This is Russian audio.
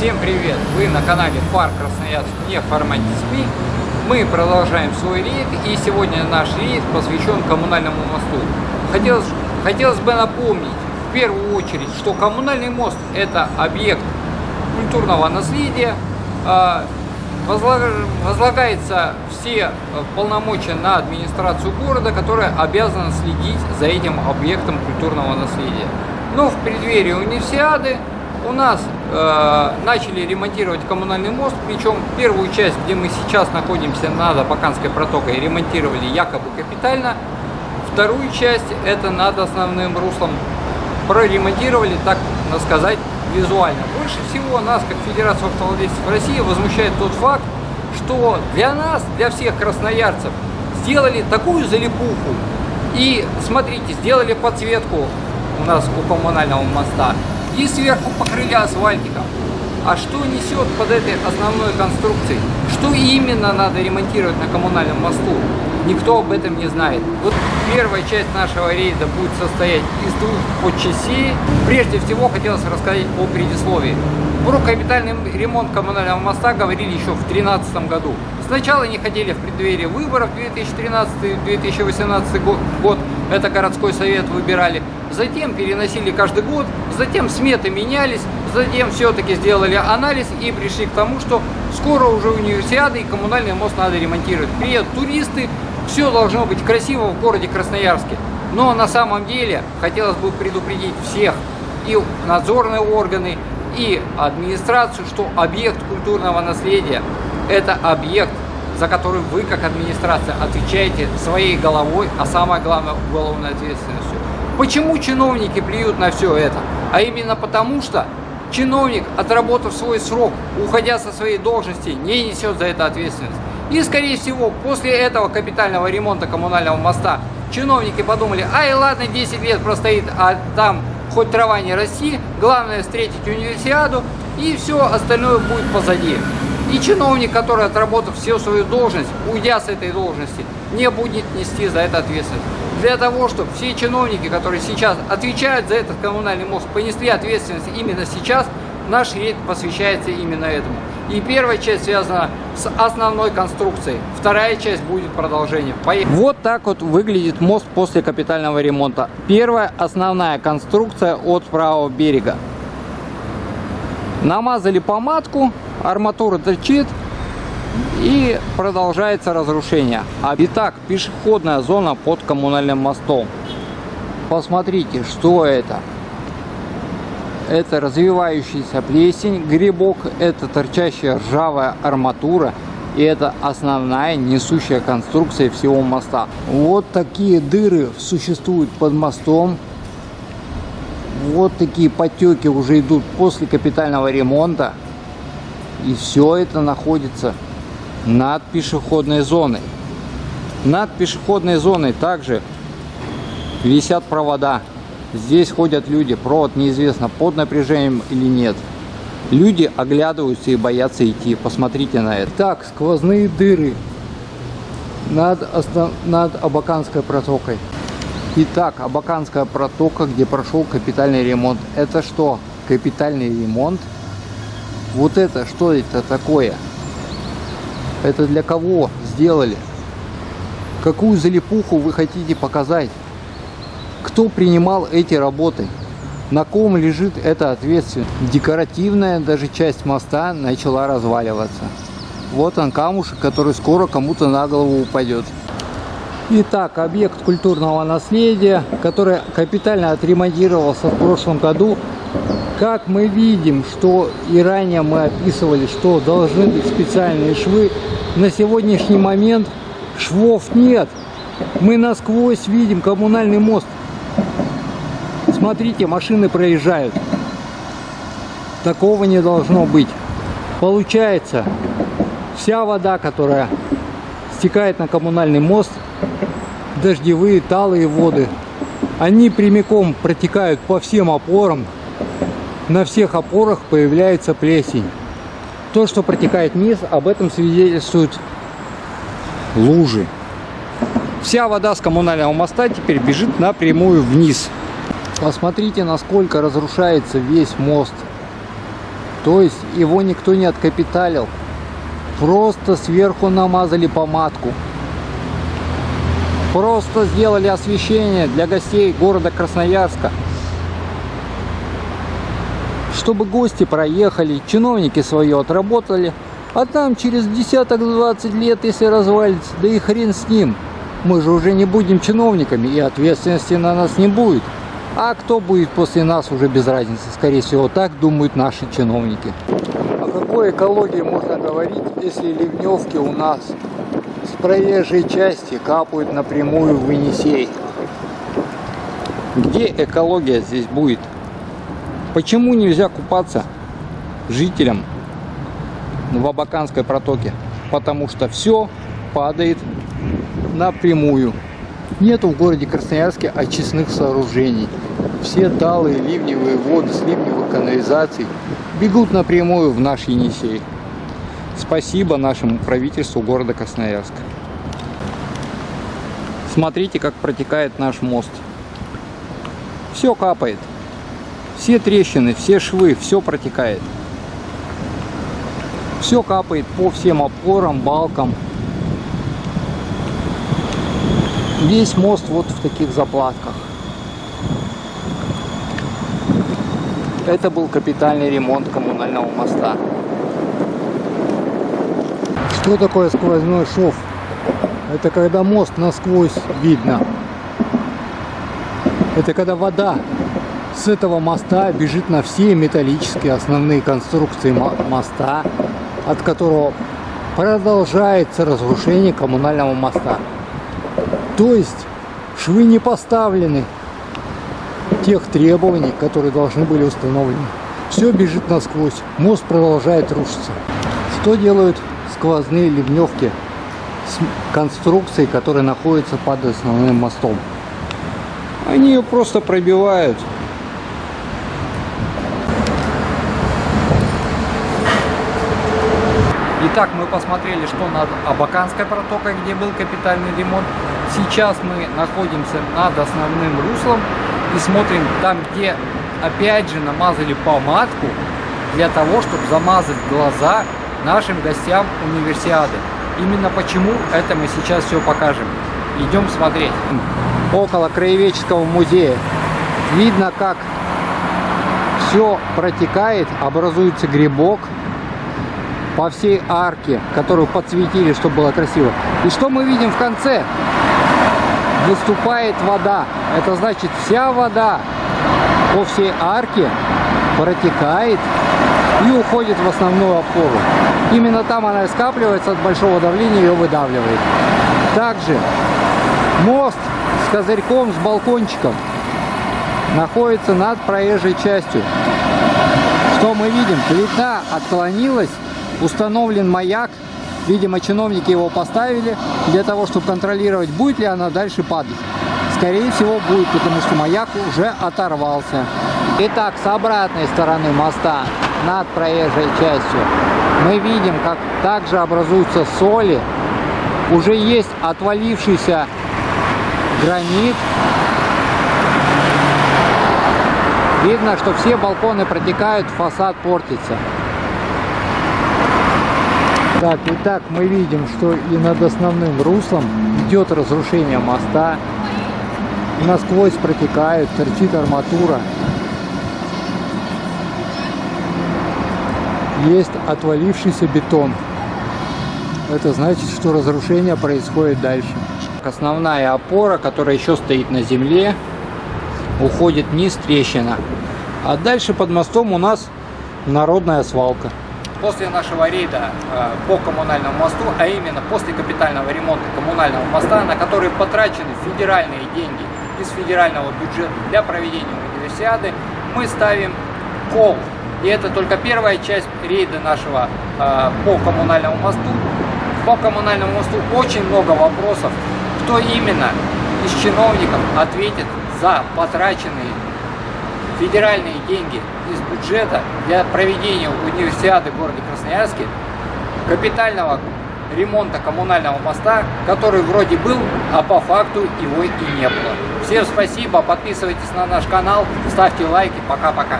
Всем привет! Вы на канале Фар Красноярск не в формате СМИ. Мы продолжаем свой рейд и сегодня наш рейд посвящен коммунальному мосту. Хотелось, хотелось бы напомнить в первую очередь, что коммунальный мост это объект культурного наследия. А, возлагается все полномочия на администрацию города, которая обязана следить за этим объектом культурного наследия. Но в преддверии универсиады у нас э, начали ремонтировать коммунальный мост, причем первую часть, где мы сейчас находимся над Абаканской протокой, ремонтировали якобы капитально. Вторую часть, это над основным руслом, проремонтировали, так сказать, визуально. Больше всего нас, как Федерацию автовладельцев России, возмущает тот факт, что для нас, для всех красноярцев, сделали такую залипуху. И, смотрите, сделали подсветку у нас у коммунального моста и сверху покрыли асфальтиком. А что несет под этой основной конструкцией? Что именно надо ремонтировать на коммунальном мосту? Никто об этом не знает. Вот первая часть нашего рейда будет состоять из двух подчастей. Прежде всего хотелось рассказать о предисловии. Про капитальный ремонт коммунального моста говорили еще в 2013 году. Сначала не хотели в преддверии выборов 2013-2018 год, это городской совет выбирали. Затем переносили каждый год, затем сметы менялись, затем все-таки сделали анализ и пришли к тому, что скоро уже универсиада и коммунальный мост надо ремонтировать. Приедут туристы, все должно быть красиво в городе Красноярске. Но на самом деле хотелось бы предупредить всех, и надзорные органы, и администрацию, что объект культурного наследия – это объект, за который вы, как администрация, отвечаете своей головой, а самое главное – уголовной ответственностью. Почему чиновники плюют на все это? А именно потому, что чиновник, отработав свой срок, уходя со своей должности, не несет за это ответственность. И, скорее всего, после этого капитального ремонта коммунального моста чиновники подумали, ай, ладно, 10 лет простоит, а там хоть трава не расти, главное встретить универсиаду, и все остальное будет позади. И чиновник, который отработав всю свою должность, уйдя с этой должности, не будет нести за это ответственность. Для того, чтобы все чиновники, которые сейчас отвечают за этот коммунальный мост, понесли ответственность именно сейчас, наш рейд посвящается именно этому. И первая часть связана с основной конструкцией, вторая часть будет продолжением. Поехали. Вот так вот выглядит мост после капитального ремонта. Первая основная конструкция от правого берега. Намазали помадку, арматура торчит и продолжается разрушение. А итак, пешеходная зона под коммунальным мостом. Посмотрите, что это это развивающийся плесень, грибок, это торчащая ржавая арматура и это основная несущая конструкция всего моста. Вот такие дыры существуют под мостом. Вот такие потеки уже идут после капитального ремонта. И все это находится над пешеходной зоной. Над пешеходной зоной также висят провода. Здесь ходят люди, провод неизвестно под напряжением или нет. Люди оглядываются и боятся идти. Посмотрите на это. Так, сквозные дыры над, основ... над Абаканской протокой. Итак, Абаканская протока, где прошел капитальный ремонт. Это что? Капитальный ремонт? Вот это, что это такое? Это для кого сделали? Какую залипуху вы хотите показать? Кто принимал эти работы? На ком лежит эта ответственность? Декоративная даже часть моста начала разваливаться. Вот он камушек, который скоро кому-то на голову упадет. Итак, объект культурного наследия, который капитально отремонтировался в прошлом году. Как мы видим, что и ранее мы описывали, что должны быть специальные швы, на сегодняшний момент швов нет. Мы насквозь видим коммунальный мост. Смотрите, машины проезжают. Такого не должно быть. Получается, вся вода, которая стекает на коммунальный мост, дождевые, талые воды, они прямиком протекают по всем опорам. На всех опорах появляется плесень. То, что протекает вниз, об этом свидетельствуют лужи. Вся вода с коммунального моста теперь бежит напрямую вниз. Посмотрите, насколько разрушается весь мост. То есть его никто не откапиталил. Просто сверху намазали помадку. Просто сделали освещение для гостей города Красноярска. Чтобы гости проехали, чиновники свое отработали. А там через десяток-двадцать лет, если развалится, да и хрен с ним. Мы же уже не будем чиновниками, и ответственности на нас не будет. А кто будет после нас, уже без разницы. Скорее всего, так думают наши чиновники. О какой экологии можно говорить, если ливневки у нас с проезжей части капают напрямую в Енисей? Где экология здесь будет? Почему нельзя купаться жителям в Абаканской протоке? Потому что все падает напрямую. Нету в городе Красноярске очистных сооружений. Все талые ливневые воды с ливневых канализаций бегут напрямую в наш Енисей. Спасибо нашему правительству города Красноярска. Смотрите, как протекает наш мост. Все капает. Все трещины, все швы, все протекает. Все капает по всем опорам, балкам, Весь мост вот в таких заплатках. Это был капитальный ремонт коммунального моста. Что такое сквозной шов? Это когда мост насквозь видно. Это когда вода с этого моста бежит на все металлические основные конструкции моста, от которого продолжается разрушение коммунального моста. То есть швы не поставлены тех требований, которые должны были установлены. Все бежит насквозь, мост продолжает рушиться. Что делают сквозные ливневки с конструкцией, которая находится под основным мостом? Они ее просто пробивают. Итак, мы посмотрели, что над Абаканской протокой, где был капитальный ремонт. Сейчас мы находимся над основным руслом и смотрим там, где опять же намазали помадку для того, чтобы замазать глаза нашим гостям универсиады. Именно почему это мы сейчас все покажем. Идем смотреть. Около краеведческого музея видно, как все протекает, образуется грибок по всей арке, которую подсветили, чтобы было красиво. И что мы видим в конце? выступает вода. Это значит вся вода по всей арке протекает и уходит в основную опору. Именно там она скапливается от большого давления ее выдавливает. Также мост с козырьком, с балкончиком находится над проезжей частью. Что мы видим? Плита отклонилась, установлен маяк Видимо, чиновники его поставили для того, чтобы контролировать, будет ли она дальше падать. Скорее всего, будет, потому что маяк уже оторвался. Итак, с обратной стороны моста, над проезжей частью, мы видим, как также образуются соли. Уже есть отвалившийся гранит. Видно, что все балконы протекают, фасад портится. Так, итак, мы видим, что и над основным руслом идет разрушение моста. Насквозь протекает, торчит арматура. Есть отвалившийся бетон. Это значит, что разрушение происходит дальше. Основная опора, которая еще стоит на земле, уходит вниз трещина. А дальше под мостом у нас народная свалка. После нашего рейда э, по коммунальному мосту, а именно после капитального ремонта коммунального моста, на который потрачены федеральные деньги из федерального бюджета для проведения универсиады, мы ставим кол. И это только первая часть рейда нашего э, по коммунальному мосту. По коммунальному мосту очень много вопросов, кто именно из чиновников ответит за потраченные федеральные деньги из бюджета для проведения универсиады в городе Красноярске, капитального ремонта коммунального моста, который вроде был, а по факту его и не было. Всем спасибо, подписывайтесь на наш канал, ставьте лайки, пока-пока.